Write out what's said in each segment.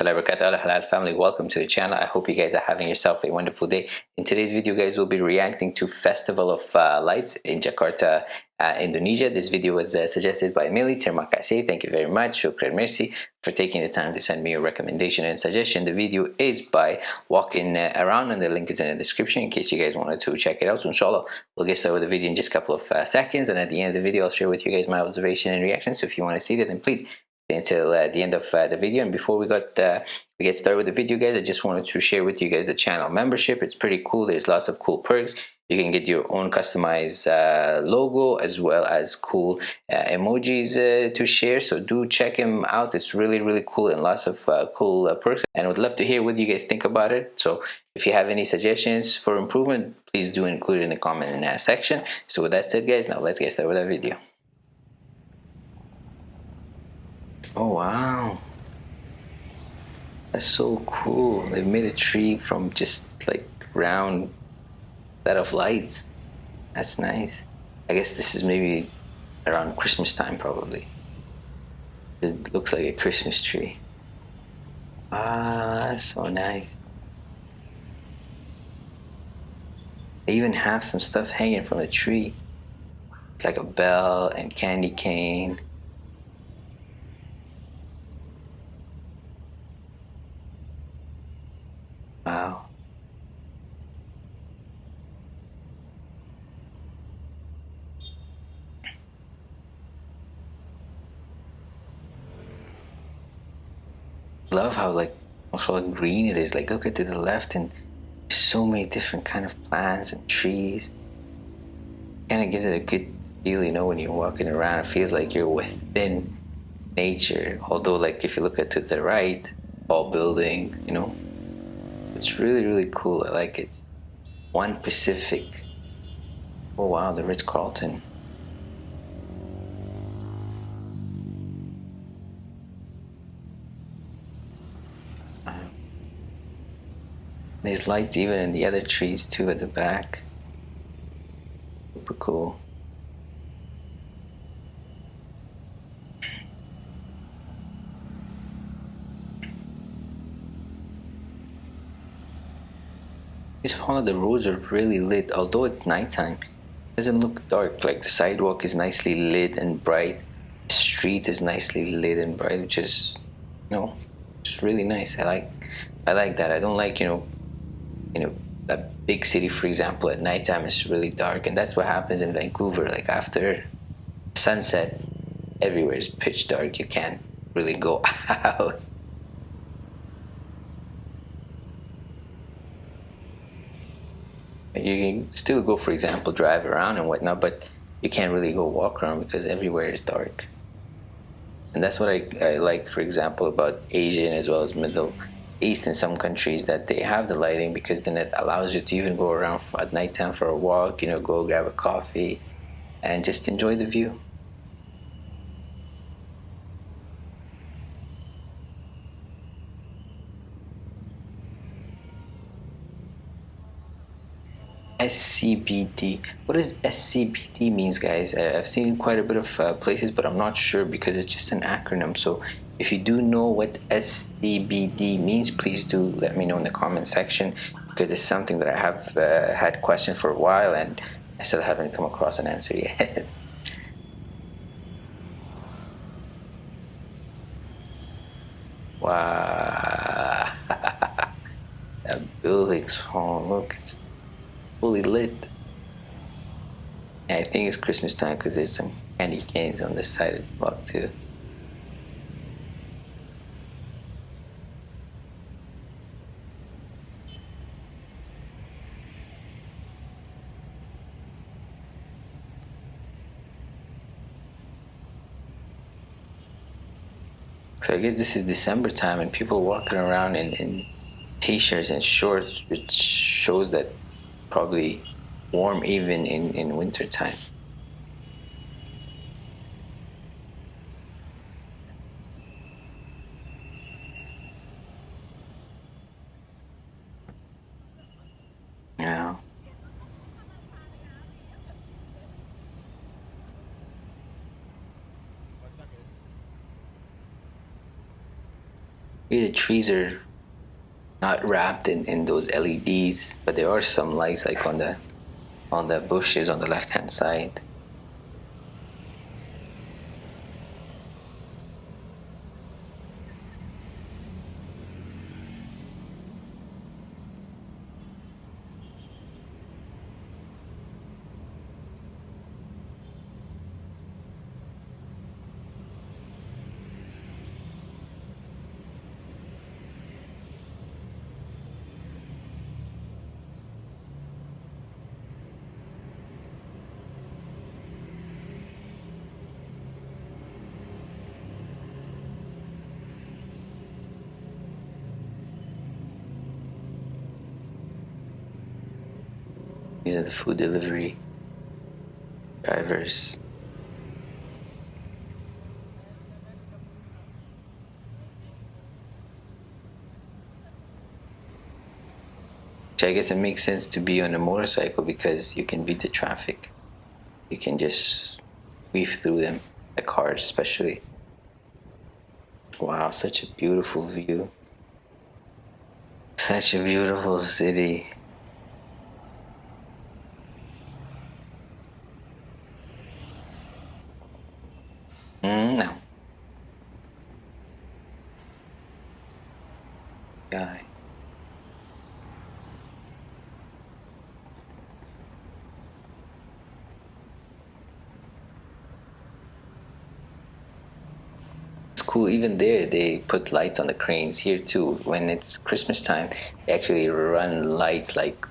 warahmatullahi wabarakatuh Al Halal family welcome to the channel. I hope you guys are having yourself a wonderful day. In today's video guys we'll be reacting to Festival of uh, Lights in Jakarta uh, Indonesia. This video was uh, suggested by Millie Terima kasih thank you very much. Shukran merci for taking the time to send me a recommendation and suggestion. The video is by walking uh, around and the link is in the description in case you guys wanted to check it out. So inshallah we'll get started with the video in just a couple of uh, seconds. And at the end of the video I'll share with you guys my observation and reaction. So if you want to see that then please until uh, the end of uh, the video. And before we got uh, we get started with the video guys i just wanted to share with you guys the channel membership. It's pretty cool. There's lots of cool perks. You can get your own customized uh, logo as well as cool uh, emojis uh, to share. So do check him out. It's really really cool and lots of cool perks. And would love to hear what you guys think about it. So if you have any suggestions for improvement please do include it in the comment section. So with that said guys now let's get started with our video Oh wow. That's so cool. They made a tree from just like round set of lights. That's nice. I guess this is maybe around Christmas time probably. It looks like a Christmas tree. Ah, so nice. They even have some stuff hanging from the tree. Like a bell and candy cane. Wow. Love how like also green it is. Like look at to the left and so many different kind of plants and trees. Kind of gives it a good feel, you know, when you're walking around. It feels like you're within nature. Although, like if you look at to the right, all building, you know, it's really, really cool. I like it. One Pacific. Oh wow, the Ritz Carlton. There's lights even in the other trees too at the back. Super cool. This one of the roads are really lit, although it's nighttime. It doesn't look dark, like the sidewalk is nicely lit and bright. The street is nicely lit and bright, which is, you know, it's really nice. I like, I like that. I don't like, you know, you know, a big city, for example, at nighttime it's really dark, and that's what happens in Vancouver. Like after sunset, everywhere is pitch dark. You can't really go out. You can still go, for example, drive around and whatnot, but you can't really go walk around because everywhere is dark. And that's what I, I liked, for example, about Asian as well as Middle East in some countries that they have the lighting because then it allows you to even go around at nighttime for a walk, you know, go grab a coffee and just enjoy the view. SCBD. What does SCBD means, guys? I've seen quite a bit of uh, places, but I'm not sure because it's just an acronym. So if you do know what SCBD means, please do let me know in the comment section because it's something that I have uh, had questioned for a while and I still haven't come across an answer yet. wow. that building's oh, look, it's fully lit. I think it's Christmas time because there's some candy canes on this side of the block too. So I guess this is December time and people walking around in, in t-shirts and shorts which shows that probably warm even in, in winter time. Maybe the trees are not wrapped in, in those LEDs, but there are some lights like on the on the bushes on the left hand side. These are the food delivery drivers. Which I guess it makes sense to be on a motorcycle because you can beat the traffic. You can just weave through them, the cars especially. Wow, such a beautiful view. Such a beautiful city. Cool. Even there, they put lights on the cranes here too. When it's Christmas time, they actually run lights like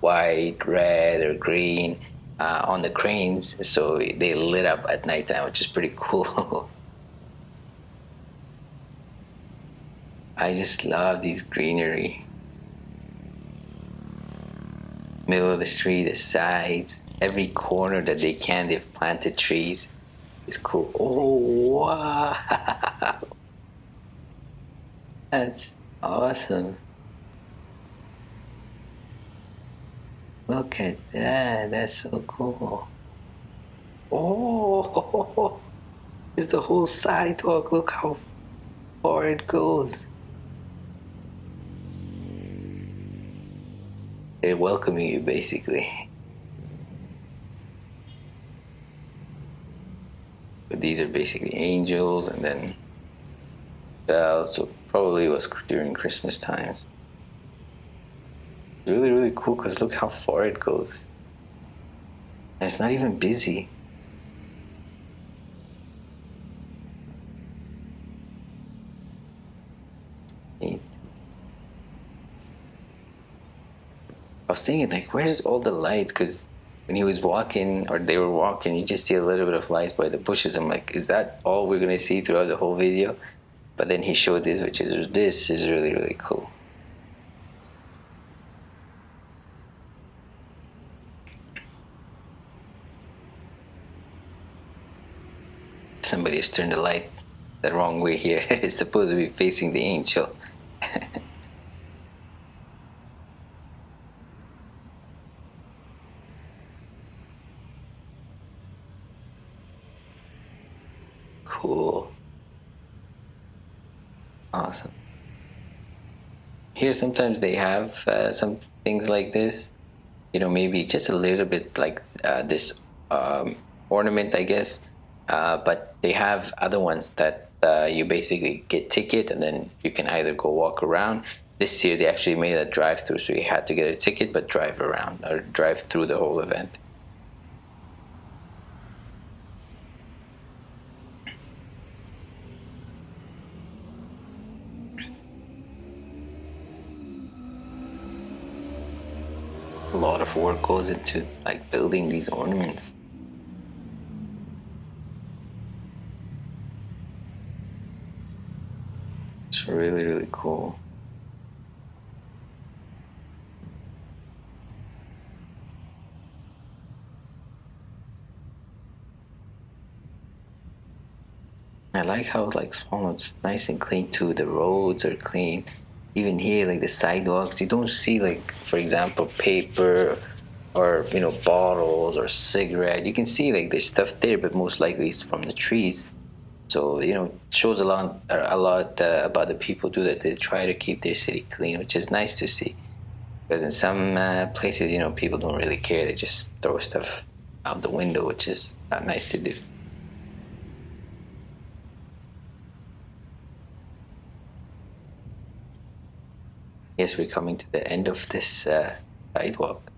white, red, or green uh, on the cranes, so they lit up at nighttime, which is pretty cool. I just love these greenery. Middle of the street, the sides, every corner that they can, they've planted trees. It's cool. Oh, wow. That's awesome. Look at that. That's so cool. Oh, it's the whole sidewalk. Look how far it goes. They're welcoming you basically. But these are basically angels and then bells. So probably was during Christmas times. Really really cool because look how far it goes. And it's not even busy. I was thinking like where's all the lights? Because when he was walking or they were walking you just see a little bit of lights by the bushes. I'm like is that all we're gonna see throughout the whole video but then he showed this which is this is really really cool Somebody's turned the light the wrong way here. it's supposed to be facing the angel. cool. Awesome. Here sometimes they have uh, some things like this. You know, maybe just a little bit like uh, this um, ornament, I guess uh, but they have other ones that uh, you basically get ticket and then you can either go walk around. This year they actually made a drive-through, so you had to get a ticket but drive around or drive through the whole event. A lot of work goes into like building these ornaments. It's really, really cool. I like how like it's nice and clean too. The roads are clean. Even here, like the sidewalks, you don't see like, for example, paper or you know bottles or cigarette. You can see like there's stuff there, but most likely it's from the trees. so you know shows a lot a lot uh, about the people do that they try to keep their city clean which is nice to see because in some uh, places you know people don't really care they just throw stuff out the window which is not nice to do Yes, we're coming to the end of this uh, sidewalk.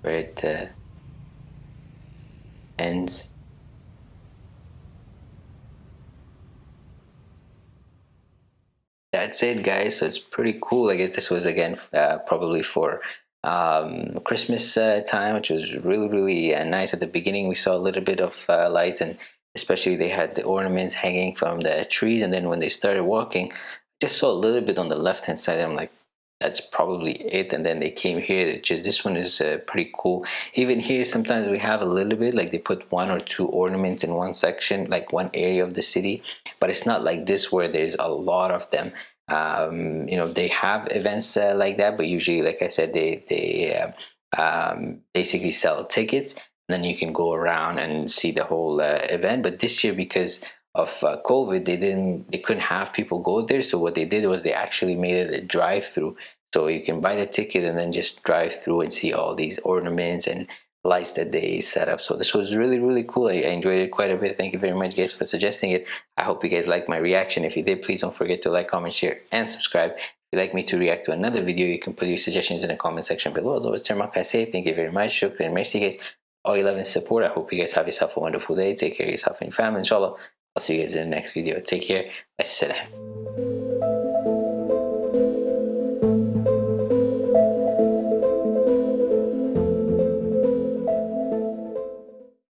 Where it uh, ends. That's it guys. So it's pretty cool. I guess this was again uh, probably for um, christmas uh, time which was really really uh, nice. At the beginning we saw a little bit of uh, lights and especially they had the ornaments hanging from the trees and then when they started walking just saw a little bit on the left hand side. I'm like that's probably it. And then they came here is this one is uh, pretty cool. Even here sometimes we have a little bit like they put one or two ornaments in one section like one area of the city but it's not like this where there's a lot of them. Um, you know they have events uh, like that but usually like i said they they uh, um, basically sell tickets then you can go around and see the whole uh, event but this year because of uh, COVID, they didn't, they couldn't have people go there. So what they did was they actually made it a drive-through. So you can buy the ticket and then just drive through and see all these ornaments and lights that they set up. So this was really, really cool. I, enjoyed it quite a bit. Thank you very much, guys, for suggesting it. I hope you guys liked my reaction. If you did, please don't forget to like, comment, share, and subscribe. If you'd like me to react to another video, you can put your suggestions in the comment section below. As always, Termak, thank you very much. Shukran, merci, guys. All you love and support. I hope you guys have yourself a wonderful day. Take care of yourself and your family, inshallah. I'll see you guys in the next video. Take care. Assalam.